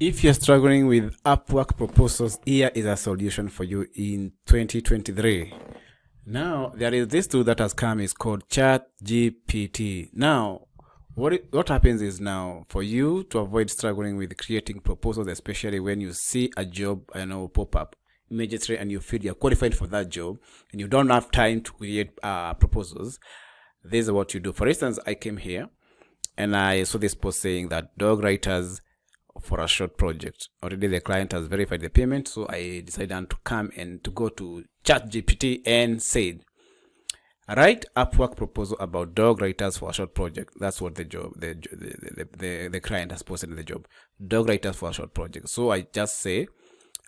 If you're struggling with Upwork proposals, here is a solution for you in 2023. Now, there is this tool that has come is called ChatGPT. Now, what it, what happens is now for you to avoid struggling with creating proposals, especially when you see a job, you know, pop up immediately and you feel you're qualified for that job and you don't have time to create uh, proposals, this is what you do. For instance, I came here and I saw this post saying that dog writers for a short project. Already the client has verified the payment, so I decided to come and to go to ChatGPT and said, write Upwork proposal about dog writers for a short project. That's what the job, the, the, the, the, the client has posted in the job. Dog writers for a short project. So I just say,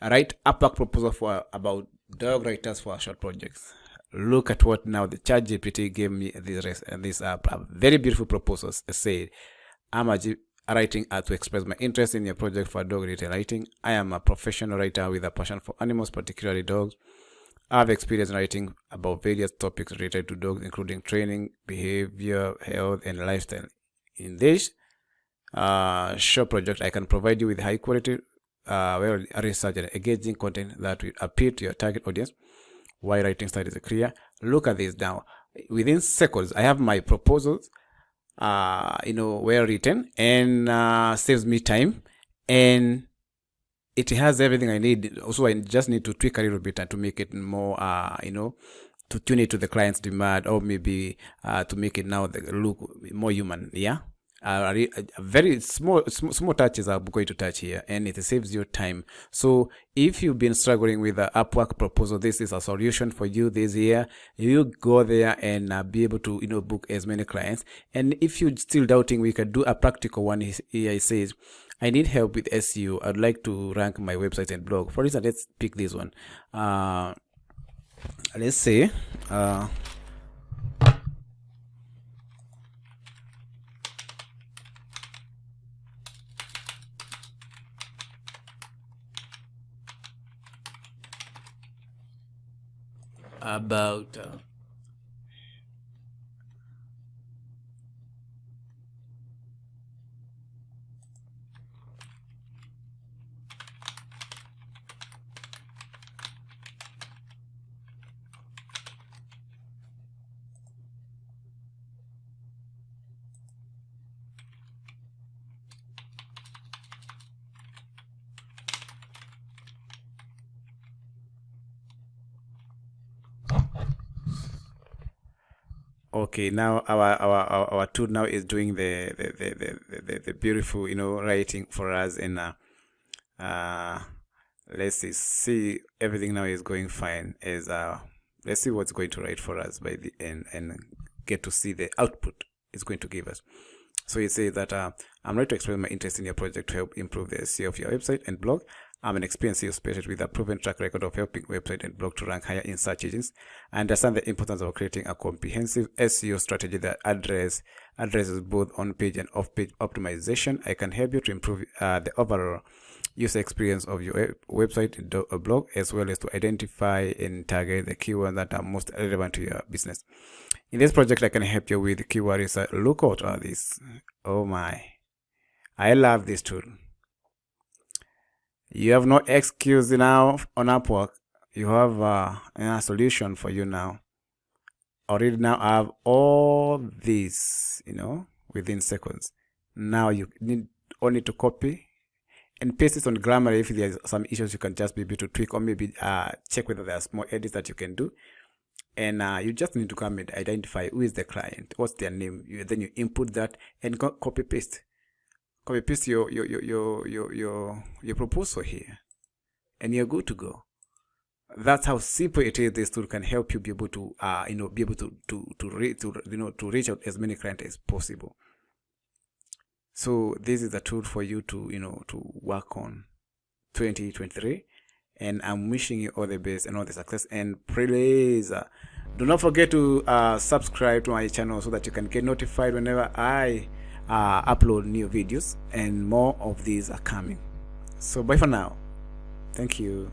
write Upwork proposal for about dog writers for a short projects. Look at what now the ChatGPT gave me this, uh, very beautiful proposals. Say, I'm a writing art to express my interest in your project for dog related writing. I am a professional writer with a passion for animals, particularly dogs. I have experience in writing about various topics related to dogs, including training, behavior, health, and lifestyle. In this uh, short project, I can provide you with high quality, uh, well research and engaging content that will appeal to your target audience. Why writing style is clear. Look at this now. Within seconds, I have my proposals uh, you know, well written and uh, saves me time and it has everything I need. Also, I just need to tweak a little bit and to make it more, uh, you know, to tune it to the client's demand or maybe uh, to make it now look more human. Yeah uh, very small, small small touches are going to touch here and it saves you time. So if you've been struggling with the upwork proposal this is a solution for you this year. You go there and uh, be able to you know book as many clients. And if you're still doubting we can do a practical one. Here it says i need help with seo i'd like to rank my website and blog. For instance let's pick this one. Uh let's say uh about uh, okay now our our our, our tool now is doing the the, the the, the, the beautiful you know writing for us and uh, uh let's see see everything now is going fine as uh let's see what's going to write for us by the end and get to see the output it's going to give us. So it says that uh, i'm ready to express my interest in your project to help improve the seo of your website and blog I'm an experienced SEO specialist with a proven track record of helping website and blog to rank higher in search engines. I understand the importance of creating a comprehensive SEO strategy that address, addresses both on-page and off-page optimization. I can help you to improve uh, the overall user experience of your website and blog, as well as to identify and target the keywords that are most relevant to your business. In this project, I can help you with keyword research. Look at this. Oh my. I love this tool. You have no excuse now on Upwork. You have uh, a solution for you now. Already now I have all these, you know, within seconds. Now you need only to copy and paste it on Grammarly. If there's some issues, you can just be able to tweak or maybe uh, check whether there's more edits that you can do. And uh, you just need to come and identify who is the client, what's their name. You, then you input that and copy paste copy paste your your your your your your, proposal here. And you're good to go. That's how simple it is this tool can help you be able to uh you know be able to to to reach to you know to reach out as many clients as possible. So this is a tool for you to you know to work on 2023 and i'm wishing you all the best and all the success. And please uh, do not forget to uh, subscribe to my channel so that you can get notified whenever i uh, upload new videos and more of these are coming. So bye for now. Thank you.